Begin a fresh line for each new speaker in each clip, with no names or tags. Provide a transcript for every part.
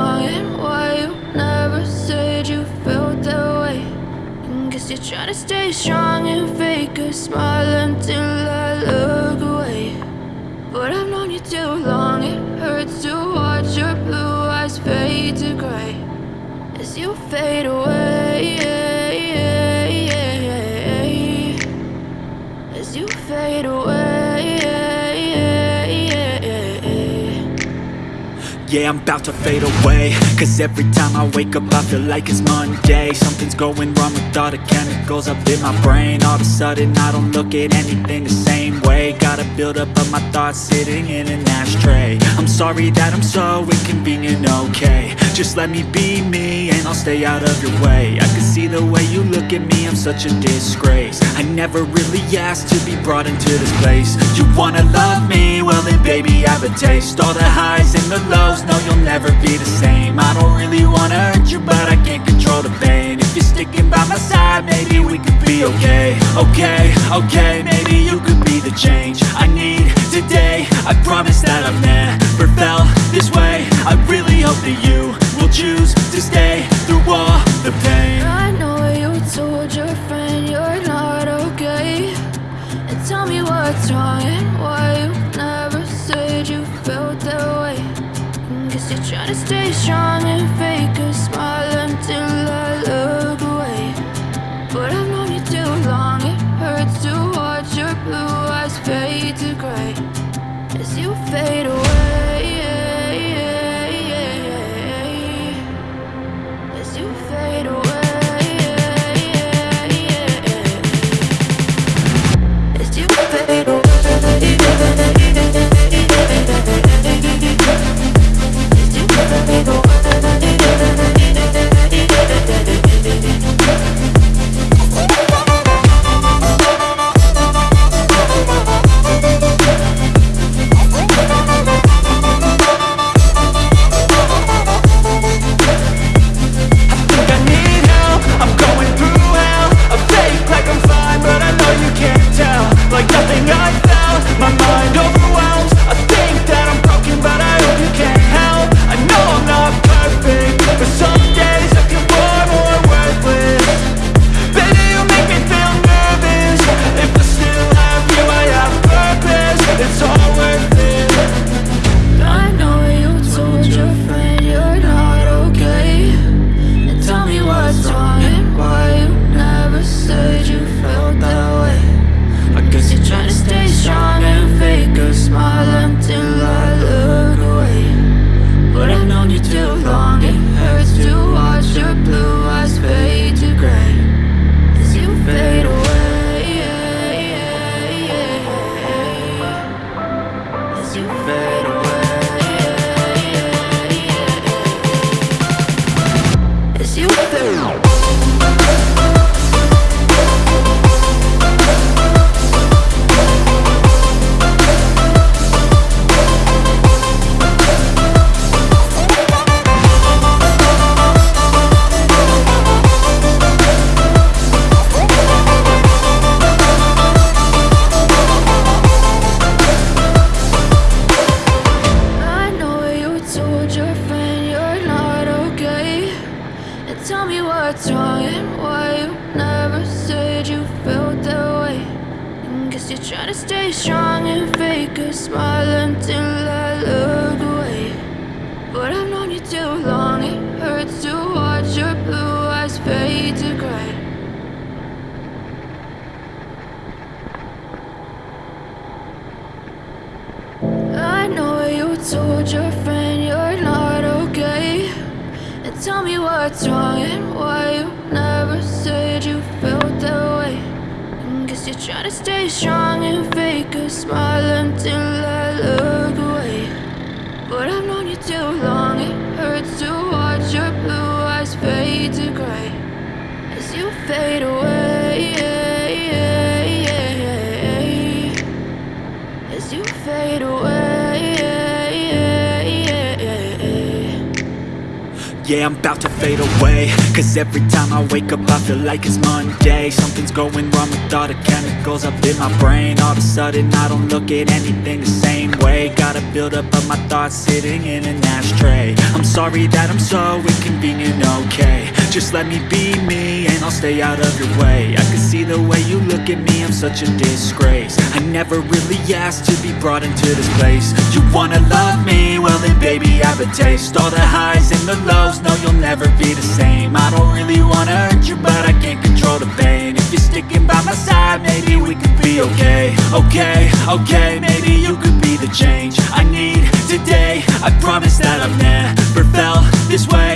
and why you never said you felt that way. And guess you're trying to stay strong and fake a smile until I look away. But I've known you too long,
Yeah, I'm about to fade away. Cause every time I wake up I feel like it's Monday. Something's going wrong with all the chemicals up in my brain. All of a sudden I don't look at anything the same way. Got a buildup of my thoughts sitting in an ashtray. I'm sorry that I'm so inconvenient, okay. Just let me be me and I'll stay out of your way. I can see the way you look at me, I'm such a disgrace. I never really asked to be brought into this place. You wanna love me? Well then baby I have a taste. All the highs and the lows, no you'll never be the same. I don't really wanna hurt you but I can't control the pain. If you're sticking by my side maybe we could be okay. Okay, okay, maybe you could be the change I need today. I promise
You're trying to stay strong and fake a smile until I look away. But I've known you too long, it hurts to watch your blue eyes fade to gray. As you fade away as you fade away,
tell me
what's wrong and why you never said you felt that way. And Guess you're trying to stay strong and fake a smile until I look away. But I've known you too long, it hurts to watch your blue eyes fade to gray. As you fade away
Yeah, I'm about to fade away. Cause every time I wake up I feel like it's Monday. Something's going wrong with all the chemicals up in my brain. All of a sudden I don't look at anything the same way. Gotta build up of my thoughts sitting in an ashtray. I'm sorry that I'm so inconvenient, okay. Just let me be me and I'll stay out of your way. I can see the way you look at me, I'm such a disgrace. I never really asked to be brought into this place. You wanna love me? Well then baby I have a taste. All the highs and the lows, you'll never be the same. I don't really wanna hurt you but I can't control the pain. If you're sticking by my side, maybe we could be okay. Okay, okay, maybe you could be the change I need today. I promise that I've never felt this way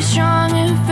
strong and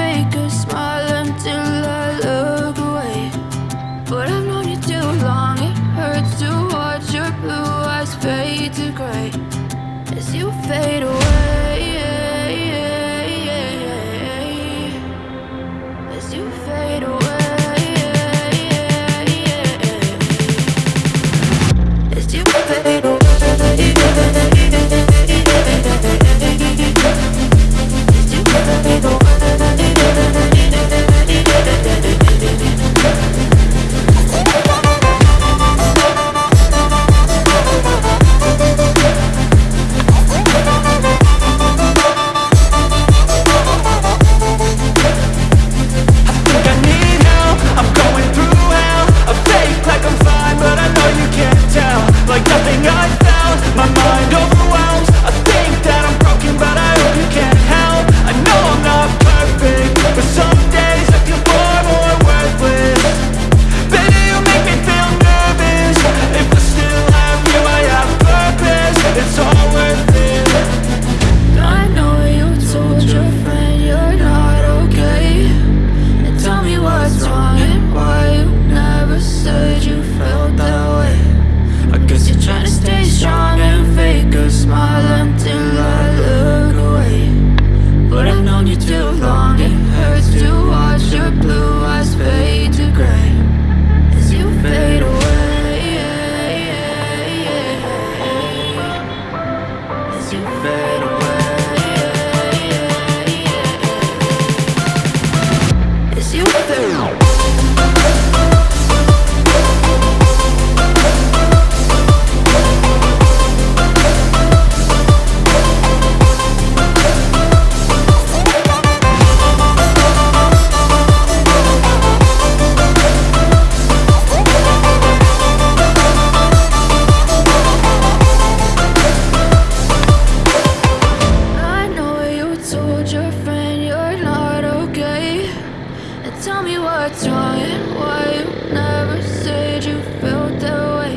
wrong and why you never said you felt that way.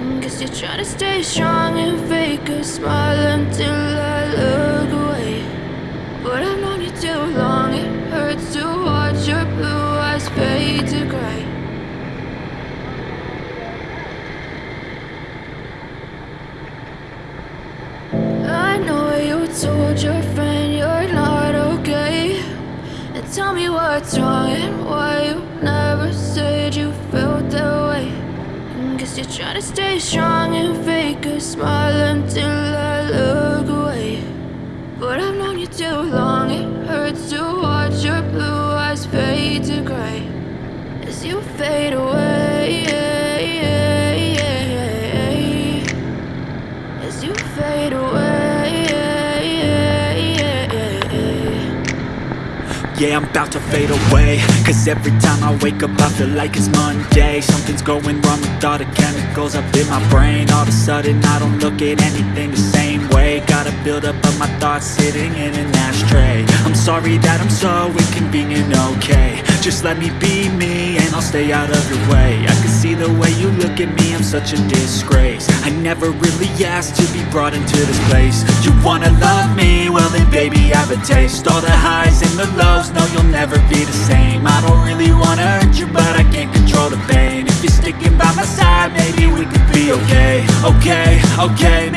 And guess you're trying to stay strong and fake a smile until I look tell me what's wrong and why you never said you felt that way. Guess you're trying to stay strong and fake a smile until I look away. But I've known you too long, it hurts to watch your blue eyes fade to gray As you fade away
Yeah, I'm about to fade away. Cause every time I wake up I feel like it's Monday. Something's going wrong with all the chemicals up in my brain. All of a sudden I don't look at anything the same way. Gotta build up of my thoughts sitting in an ashtray. I'm sorry that I'm so inconvenient, okay. Just let me be me I'll stay out of your way. I can see the way you look at me, I'm such a disgrace. I never really asked to be brought into this place. You wanna love me? Well then baby have a taste. All the highs and the lows, no you'll never be the same. I don't really wanna hurt you but I can't control the pain. If you're sticking by my side, maybe we could be okay. Okay, okay,